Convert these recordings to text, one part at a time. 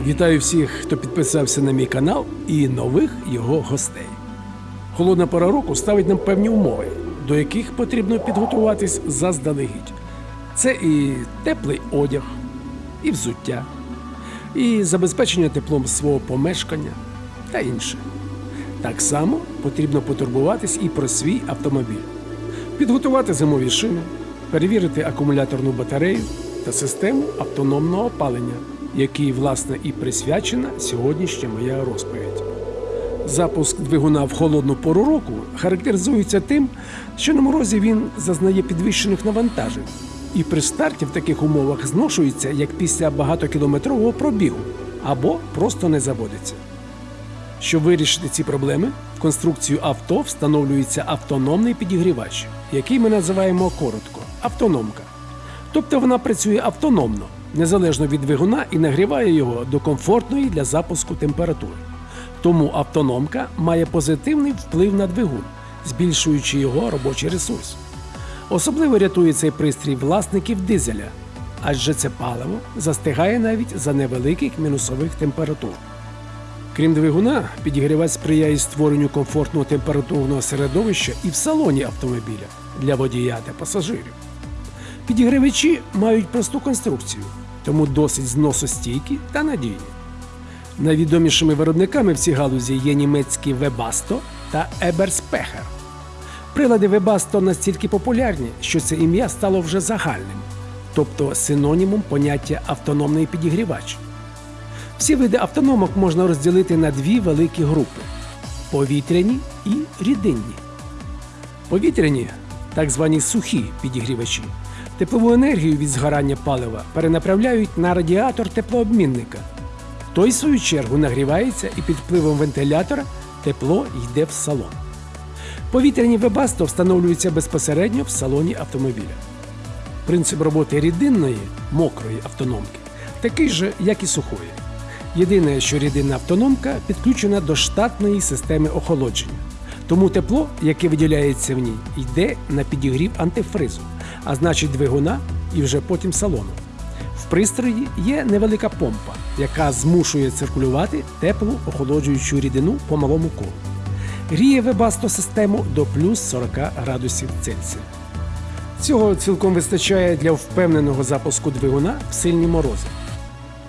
Вітаю всіх, хто підписався на мій канал і нових його гостей. Холодна пора року ставить нам певні умови, до яких потрібно підготуватись заздалегідь. Це і теплий одяг, і взуття, і забезпечення теплом свого помешкання та інше. Так само потрібно потурбуватись і про свій автомобіль, підготувати зимові шини, перевірити акумуляторну батарею та систему автономного опалення, якій, власне, і присвячена сьогоднішня моя розповідь. Запуск двигуна в холодну пору року характеризується тим, що на морозі він зазнає підвищених навантажень і при старті в таких умовах зношується як після багатокілометрового пробігу або просто не заводиться. Щоб вирішити ці проблеми, в конструкцію авто встановлюється автономний підігрівач, який ми називаємо коротко автономка. Тобто вона працює автономно, незалежно від двигуна і нагріває його до комфортної для запуску температури. Тому автономка має позитивний вплив на двигун, збільшуючи його робочий ресурс. Особливо рятує цей пристрій власників дизеля, адже це паливо застигає навіть за невеликих мінусових температур. Крім двигуна, підігрівач сприяє створенню комфортного температурного середовища і в салоні автомобіля для водія та пасажирів. Підігрівачі мають просту конструкцію, тому досить зносостійкі та надійні. Найвідомішими виробниками в цій галузі є німецькі Webasto та Eberspecher. Прилади Webasto настільки популярні, що це ім'я стало вже загальним, тобто синонімом поняття автономний підігрівач. Всі види автономок можна розділити на дві великі групи повітряні і рідинні. Повітряні, так звані сухі підігрівачі, теплову енергію від згорання палива перенаправляють на радіатор теплообмінника. Той, в свою чергу, нагрівається і під впливом вентилятора тепло йде в салон. Повітряні вебасто встановлюються безпосередньо в салоні автомобіля. Принцип роботи рідинної мокрої автономки такий же, як і сухої. Єдине, що рідинна автономка підключена до штатної системи охолодження. Тому тепло, яке виділяється в ній, йде на підігрів антифризу, а значить двигуна і вже потім салону. В пристрої є невелика помпа, яка змушує циркулювати теплу охолоджуючу рідину по малому колу. Гріє вебасто систему до плюс 40 градусів Цельсія. Цього цілком вистачає для впевненого запуску двигуна в сильні морози.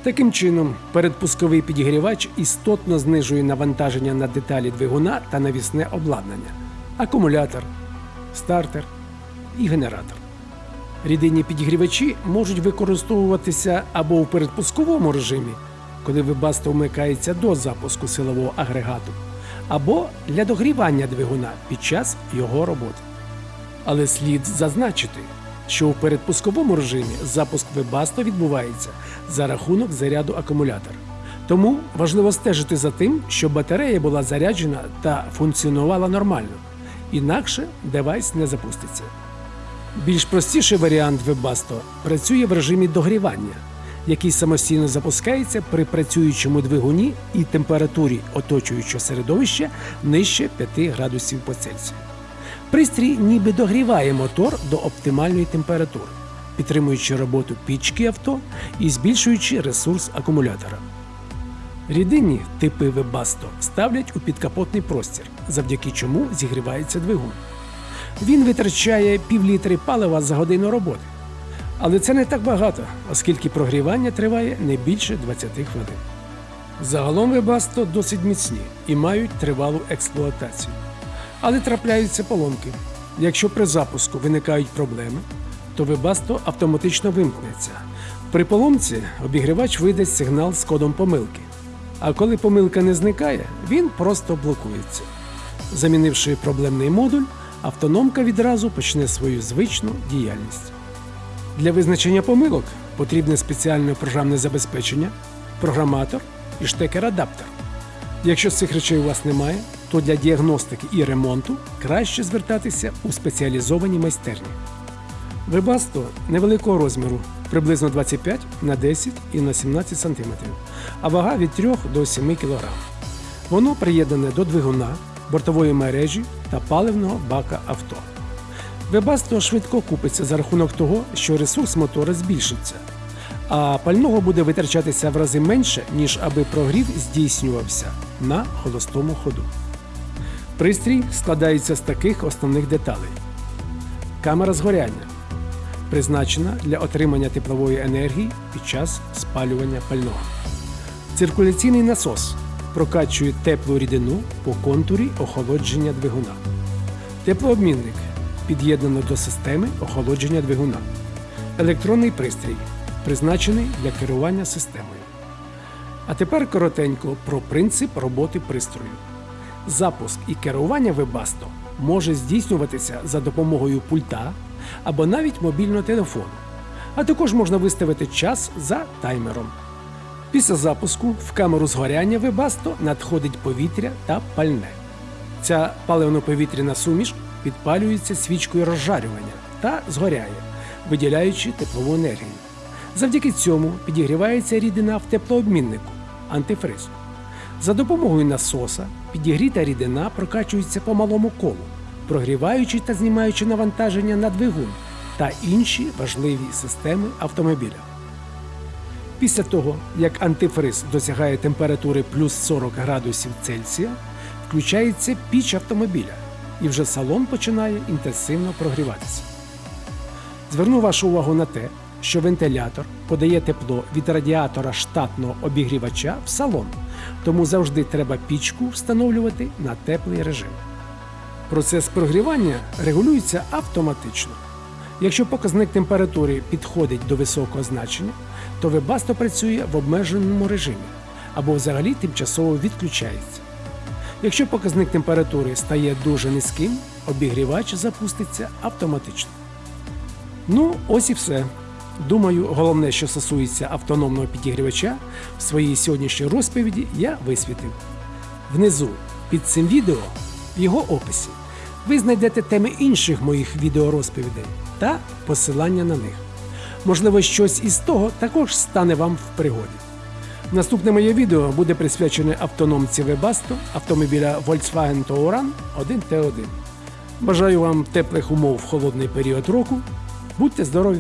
Таким чином, передпусковий підігрівач істотно знижує навантаження на деталі двигуна та навісне обладнання, акумулятор, стартер і генератор. Рідинні підігрівачі можуть використовуватися або у передпусковому режимі, коли вибасто вмикається до запуску силового агрегату, або для догрівання двигуна під час його роботи. Але слід зазначити, що у передпусковому режимі запуск вебасто відбувається за рахунок заряду акумулятора. Тому важливо стежити за тим, щоб батарея була заряджена та функціонувала нормально, інакше девайс не запуститься. Більш простіший варіант Webasto працює в режимі догрівання, який самостійно запускається при працюючому двигуні і температурі оточуючого середовища нижче 5 градусів по Цельсію. Пристрій ніби догріває мотор до оптимальної температури, підтримуючи роботу пічки авто і збільшуючи ресурс акумулятора. Рідинні типи Webasto ставлять у підкапотний простір, завдяки чому зігрівається двигун. Він витрачає півлітри палива за годину роботи. Але це не так багато, оскільки прогрівання триває не більше 20 хвилин. Загалом Webasto досить міцні і мають тривалу експлуатацію. Але трапляються поломки. Якщо при запуску виникають проблеми, то Webasto автоматично вимкнеться. При поломці обігрівач видасть сигнал з кодом помилки. А коли помилка не зникає, він просто блокується. Замінивши проблемний модуль, автономка відразу почне свою звичну діяльність. Для визначення помилок потрібне спеціальне програмне забезпечення, програматор і штекер-адаптер. Якщо цих речей у вас немає, то для діагностики і ремонту краще звертатися у спеціалізовані майстерні. Вебасто невеликого розміру, приблизно 25 на 10 і на 17 см, а вага від 3 до 7 кг. Воно приєднане до двигуна, бортової мережі та паливного бака авто. Вебасто швидко купиться за рахунок того, що ресурс мотора збільшиться, а пального буде витрачатися в рази менше, ніж аби прогрів здійснювався на холостому ходу. Пристрій складається з таких основних деталей: камера згоряння призначена для отримання теплової енергії під час спалювання пального. Циркуляційний насос прокачує теплу рідину по контурі охолодження двигуна. Теплообмінник під'єднано до системи охолодження двигуна. Електронний пристрій призначений для керування системою. А тепер коротенько про принцип роботи пристрою. Запуск і керування Webasto може здійснюватися за допомогою пульта або навіть мобільного телефону. А також можна виставити час за таймером. Після запуску в камеру згоряння Webasto надходить повітря та пальне. Ця паливно-повітряна суміш підпалюється свічкою розжарювання та згоряє, виділяючи теплову енергію. Завдяки цьому підігрівається рідина в теплообміннику антифриз. За допомогою насоса підігріта рідина прокачується по малому колу, прогріваючи та знімаючи навантаження на двигун та інші важливі системи автомобіля. Після того, як антифриз досягає температури плюс 40 градусів Цельсія, включається піч автомобіля, і вже салон починає інтенсивно прогріватися. Зверну вашу увагу на те, що вентилятор подає тепло від радіатора штатного обігрівача в салон, тому завжди треба пічку встановлювати на теплий режим. Процес прогрівання регулюється автоматично. Якщо показник температури підходить до високого значення, то Webasto працює в обмеженому режимі або взагалі тимчасово відключається. Якщо показник температури стає дуже низьким, обігрівач запуститься автоматично. Ну, ось і все. Думаю, головне, що стосується автономного підігрівача, в своїй сьогоднішній розповіді я висвітив. Внизу під цим відео, в його описі, ви знайдете теми інших моїх відеорозповідей та посилання на них. Можливо, щось із того також стане вам в пригоді. Наступне моє відео буде присвячене автономці Webasto автомобіля Volkswagen Touran 1T1. Бажаю вам теплих умов в холодний період року. Будьте здорові!